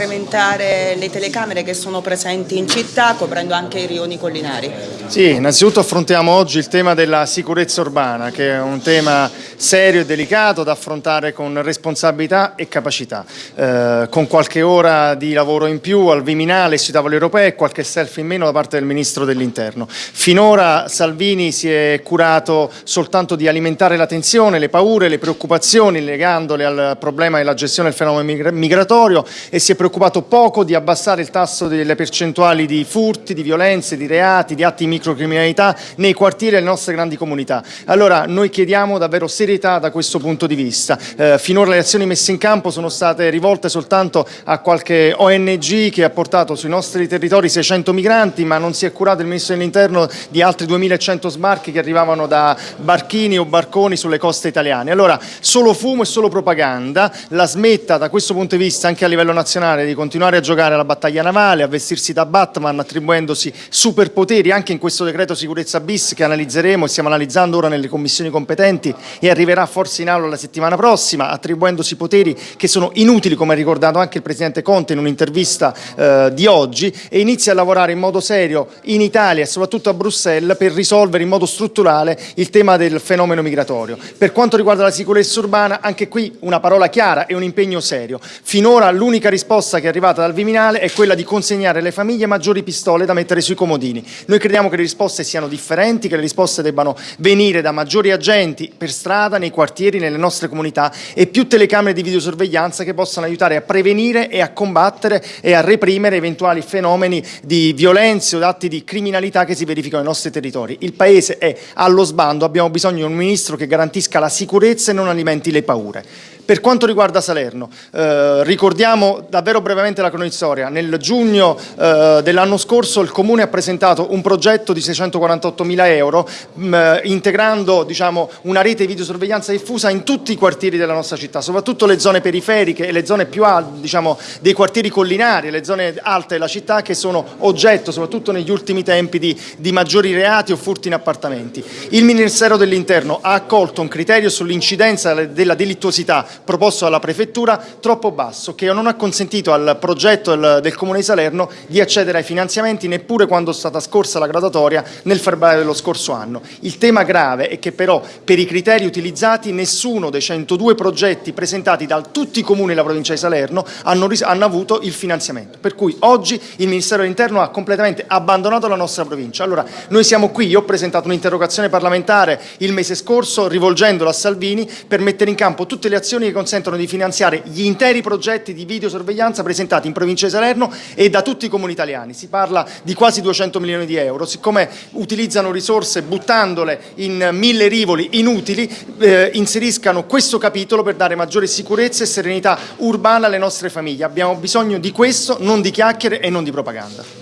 incrementare le telecamere che sono presenti in città coprendo anche i rioni collinari? Sì, innanzitutto affrontiamo oggi il tema della sicurezza urbana che è un tema serio e delicato da affrontare con responsabilità e capacità, eh, con qualche ora di lavoro in più al Viminale sui tavoli europei e qualche selfie in meno da parte del Ministro dell'Interno. Finora Salvini si è curato soltanto di alimentare la tensione, le paure, le preoccupazioni legandole al problema della gestione del fenomeno migratorio e si è preoccupato poco di abbassare il tasso delle percentuali di furti, di violenze, di reati, di atti di microcriminalità nei quartieri delle nostre grandi comunità. Allora noi chiediamo davvero serietà da questo punto di vista. Eh, finora le azioni messe in campo sono state rivolte soltanto a qualche ONG che ha portato sui nostri territori 600 migranti ma non si è curato il Ministro dell'Interno di altri 2100 sbarchi che arrivavano da barchini o barconi sulle coste italiane. Allora solo fumo e solo propaganda, la smetta da questo punto di vista anche a livello nazionale di continuare a giocare alla battaglia navale, a vestirsi da Batman attribuendosi superpoteri anche in questo decreto sicurezza bis che analizzeremo e stiamo analizzando ora nelle commissioni competenti e arriverà forse in aula la settimana prossima attribuendosi poteri che sono inutili come ha ricordato anche il Presidente Conte in un'intervista eh, di oggi e inizia a lavorare in modo serio in Italia e soprattutto a Bruxelles per risolvere in modo strutturale il tema del fenomeno migratorio. Per quanto riguarda la sicurezza urbana anche qui una parola chiara e un impegno serio. Finora l'unica risposta che è arrivata dal Viminale è quella di consegnare alle famiglie maggiori pistole da mettere sui comodini. Noi crediamo che le risposte siano differenti, che le risposte debbano venire da maggiori agenti per strada, nei quartieri, nelle nostre comunità e più telecamere di videosorveglianza che possano aiutare a prevenire e a combattere e a reprimere eventuali fenomeni di violenze o atti di criminalità che si verificano nei nostri territori. Il Paese è allo sbando, abbiamo bisogno di un Ministro che garantisca la sicurezza e non alimenti le paure. Per quanto riguarda Salerno, eh, ricordiamo davvero brevemente la cronistoria. Nel giugno eh, dell'anno scorso il Comune ha presentato un progetto di 648 mila euro mh, mm, integrando diciamo, una rete di videosorveglianza diffusa in tutti i quartieri della nostra città, soprattutto le zone periferiche e le zone più alte diciamo, dei quartieri collinari, le zone alte della città che sono oggetto soprattutto negli ultimi tempi di, di maggiori reati o furti in appartamenti. Il Ministero dell'Interno ha accolto un criterio sull'incidenza della delittuosità proposto dalla prefettura troppo basso che non ha consentito al progetto del, del Comune di Salerno di accedere ai finanziamenti neppure quando è stata scorsa la gradatoria nel febbraio dello scorso anno. Il tema grave è che però per i criteri utilizzati nessuno dei 102 progetti presentati da tutti i comuni della provincia di Salerno hanno, hanno avuto il finanziamento, per cui oggi il Ministero dell'Interno ha completamente abbandonato la nostra provincia. Allora noi siamo qui, io ho presentato un'interrogazione parlamentare il mese scorso rivolgendola a Salvini per mettere in campo tutte le azioni che consentono di finanziare gli interi progetti di videosorveglianza presentati in provincia di Salerno e da tutti i comuni italiani. Si parla di quasi 200 milioni di euro, siccome utilizzano risorse buttandole in mille rivoli inutili, eh, inseriscano questo capitolo per dare maggiore sicurezza e serenità urbana alle nostre famiglie. Abbiamo bisogno di questo, non di chiacchiere e non di propaganda.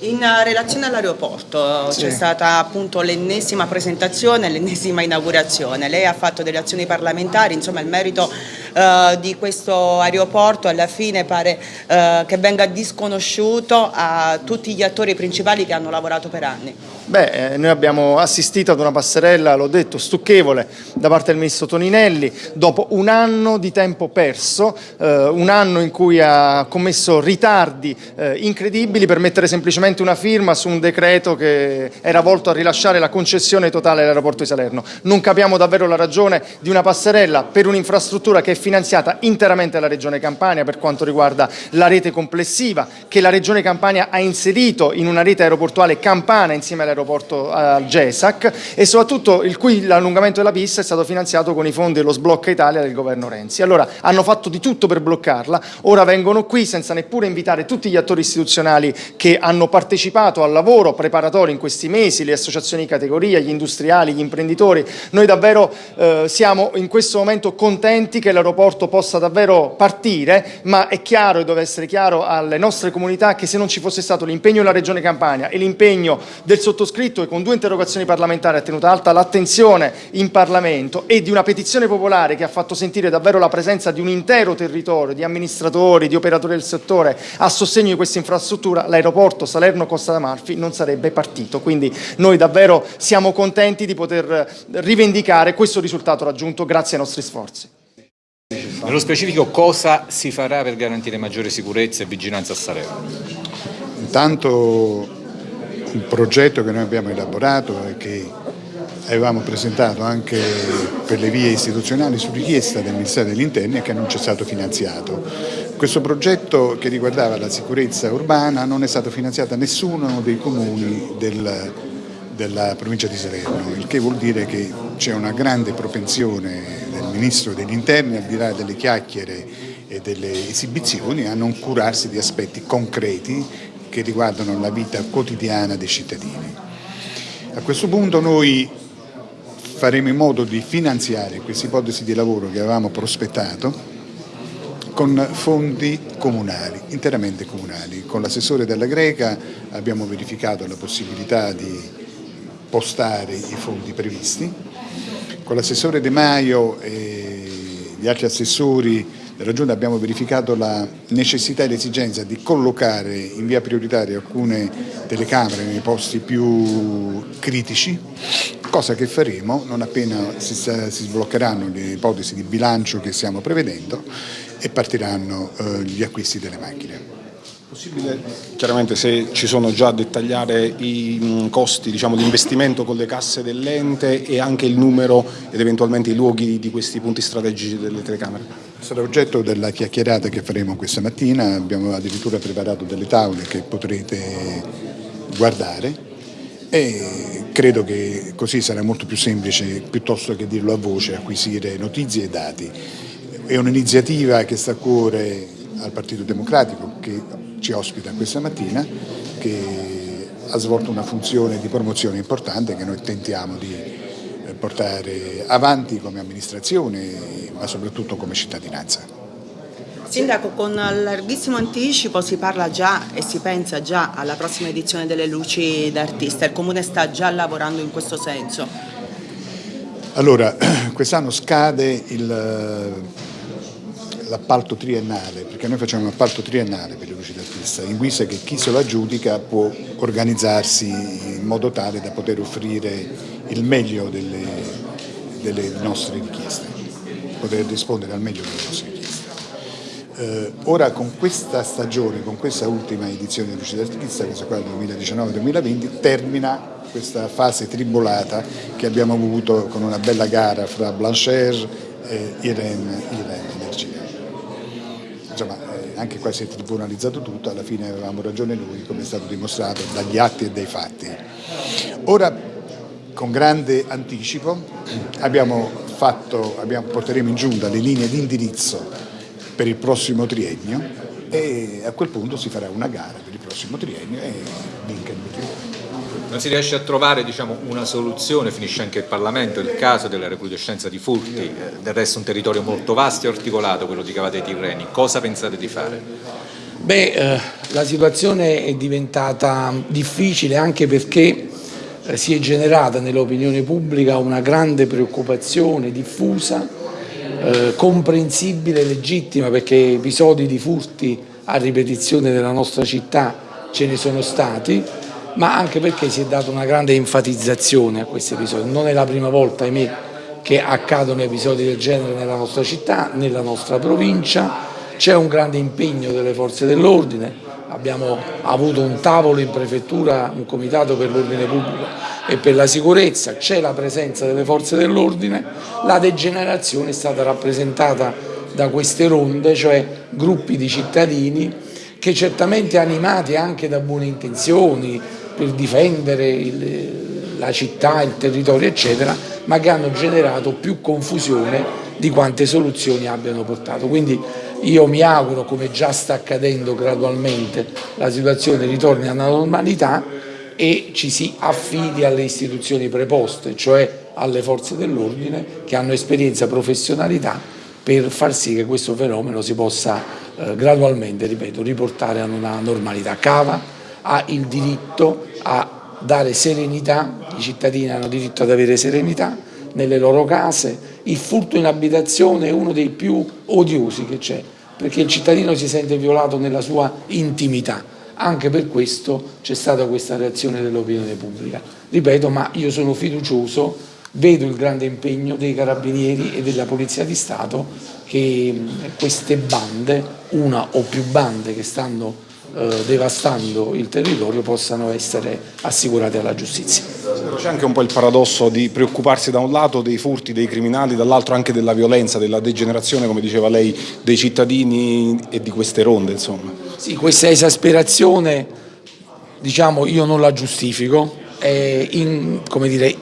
In relazione all'aeroporto sì. c'è stata appunto l'ennesima presentazione, l'ennesima inaugurazione. Lei ha fatto delle azioni parlamentari, insomma il merito uh, di questo aeroporto alla fine pare uh, che venga disconosciuto a tutti gli attori principali che hanno lavorato per anni. Beh, eh, noi abbiamo assistito ad una passerella, l'ho detto, stucchevole da parte del Ministro Toninelli, dopo un anno di tempo perso, eh, un anno in cui ha commesso ritardi eh, incredibili per mettere semplicemente una firma su un decreto che era volto a rilasciare la concessione totale dell'aeroporto di Salerno. Non capiamo davvero la ragione di una passerella per un'infrastruttura che è finanziata interamente dalla Regione Campania per quanto riguarda la rete complessiva, che la Regione Campania ha inserito in una rete aeroportuale campana insieme all'aeroporto all'aeroporto al GESAC e soprattutto il cui l'allungamento della pista è stato finanziato con i fondi dello sblocca Italia del governo Renzi. Allora hanno fatto di tutto per bloccarla, ora vengono qui senza neppure invitare tutti gli attori istituzionali che hanno partecipato al lavoro preparatorio in questi mesi, le associazioni di categoria, gli industriali, gli imprenditori. Noi davvero eh, siamo in questo momento contenti che l'aeroporto possa davvero partire, ma è chiaro e deve essere chiaro alle nostre comunità che se non ci fosse stato l'impegno della Regione Campania e l'impegno del sottoscritto sottoscritto e con due interrogazioni parlamentari ha tenuto alta l'attenzione in Parlamento e di una petizione popolare che ha fatto sentire davvero la presenza di un intero territorio, di amministratori, di operatori del settore a sostegno di questa infrastruttura, l'aeroporto Salerno-Costa d'Amalfi non sarebbe partito. Quindi noi davvero siamo contenti di poter rivendicare questo risultato raggiunto grazie ai nostri sforzi. Nello specifico cosa si farà per garantire maggiore sicurezza e vigilanza a Salerno? Intanto un progetto che noi abbiamo elaborato e che avevamo presentato anche per le vie istituzionali su richiesta del Ministero degli Interni e che non ci è stato finanziato. Questo progetto che riguardava la sicurezza urbana non è stato finanziato da nessuno dei comuni del, della provincia di Salerno, il che vuol dire che c'è una grande propensione del Ministro degli Interni, al di là delle chiacchiere e delle esibizioni, a non curarsi di aspetti concreti che riguardano la vita quotidiana dei cittadini. A questo punto noi faremo in modo di finanziare questa ipotesi di lavoro che avevamo prospettato con fondi comunali, interamente comunali. Con l'assessore della Greca abbiamo verificato la possibilità di postare i fondi previsti. Con l'assessore De Maio e gli altri assessori della Giunta abbiamo verificato la necessità e l'esigenza di collocare in via prioritaria alcune telecamere nei posti più critici cosa che faremo non appena si, si sbloccheranno le ipotesi di bilancio che stiamo prevedendo e partiranno eh, gli acquisti delle macchine. Possibile chiaramente se ci sono già a dettagliare i costi diciamo, di investimento con le casse dell'ente e anche il numero ed eventualmente i luoghi di questi punti strategici delle telecamere? Sarà oggetto della chiacchierata che faremo questa mattina, abbiamo addirittura preparato delle tavole che potrete guardare e credo che così sarà molto più semplice, piuttosto che dirlo a voce, acquisire notizie e dati. È un'iniziativa che sta a cuore al Partito Democratico che ci ospita questa mattina, che ha svolto una funzione di promozione importante che noi tentiamo di eh, portare avanti come amministrazione ma soprattutto come cittadinanza. Sindaco, con larghissimo anticipo si parla già e si pensa già alla prossima edizione delle luci d'artista, il Comune sta già lavorando in questo senso. Allora, quest'anno scade l'appalto triennale, perché noi facciamo un appalto triennale per le luci d'artista, in guisa che chi se lo aggiudica può organizzarsi in modo tale da poter offrire il meglio delle, delle nostre richieste, poter rispondere al meglio delle nostre richieste. Eh, ora con questa stagione, con questa ultima edizione di Luce d'Artista, questa qua 2019-2020, termina questa fase tribolata che abbiamo avuto con una bella gara fra Blanchard e Irene, Irene Energia. Insomma, eh, anche qua si è tribunalizzato tutto, alla fine avevamo ragione noi, come è stato dimostrato dagli atti e dai fatti. Ora, con grande anticipo, abbiamo fatto, abbiamo, porteremo in giunta le linee di indirizzo per il prossimo triennio e a quel punto si farà una gara per il prossimo triennio e vinca il migliore. Non si riesce a trovare diciamo, una soluzione, finisce anche il Parlamento, il caso della recrudescenza di furti, del resto un territorio molto vasto e articolato, quello di Cavate Tirreni, cosa pensate di fare? Beh, eh, la situazione è diventata difficile anche perché eh, si è generata nell'opinione pubblica una grande preoccupazione diffusa eh, comprensibile e legittima perché episodi di furti a ripetizione nella nostra città ce ne sono stati, ma anche perché si è data una grande enfatizzazione a questi episodi. Non è la prima volta, ahimè, che accadono episodi del genere nella nostra città, nella nostra provincia, c'è un grande impegno delle forze dell'ordine, abbiamo avuto un tavolo in prefettura, un comitato per l'ordine pubblico e per la sicurezza, c'è la presenza delle forze dell'ordine, la degenerazione è stata rappresentata da queste ronde, cioè gruppi di cittadini che certamente animati anche da buone intenzioni per difendere il, la città, il territorio eccetera, ma che hanno generato più confusione di quante soluzioni abbiano portato. Quindi io mi auguro, come già sta accadendo gradualmente, la situazione ritorni alla normalità e ci si affidi alle istituzioni preposte, cioè alle forze dell'ordine che hanno esperienza e professionalità per far sì che questo fenomeno si possa eh, gradualmente, ripeto, riportare a una normalità. Cava ha il diritto a dare serenità, i cittadini hanno diritto ad avere serenità nelle loro case, il furto in abitazione è uno dei più odiosi che c'è, perché il cittadino si sente violato nella sua intimità anche per questo c'è stata questa reazione dell'opinione pubblica. Ripeto, ma io sono fiducioso vedo il grande impegno dei carabinieri e della Polizia di Stato che queste bande, una o più bande che stanno eh, devastando il territorio possano essere assicurate alla giustizia. C'è anche un po' il paradosso di preoccuparsi da un lato dei furti, dei criminali, dall'altro anche della violenza, della degenerazione, come diceva lei, dei cittadini e di queste ronde. Insomma. Sì, questa esasperazione diciamo, io non la giustifico, è in, dire,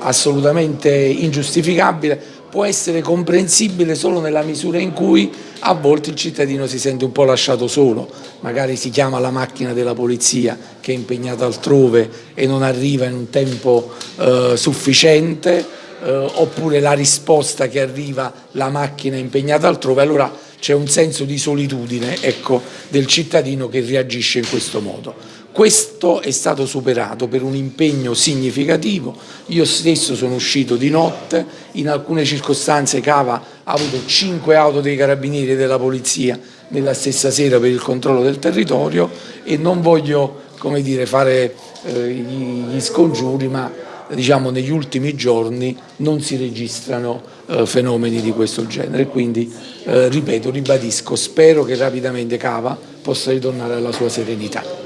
assolutamente ingiustificabile, può essere comprensibile solo nella misura in cui a volte il cittadino si sente un po' lasciato solo, magari si chiama la macchina della polizia che è impegnata altrove e non arriva in un tempo eh, sufficiente, eh, oppure la risposta che arriva la macchina è impegnata altrove, allora c'è un senso di solitudine ecco, del cittadino che reagisce in questo modo. Questo è stato superato per un impegno significativo, io stesso sono uscito di notte, in alcune circostanze Cava ha avuto cinque auto dei carabinieri e della polizia nella stessa sera per il controllo del territorio e non voglio dire, fare eh, gli scongiuri ma diciamo, negli ultimi giorni non si registrano eh, fenomeni di questo genere quindi eh, ripeto, ribadisco, spero che rapidamente Cava possa ritornare alla sua serenità.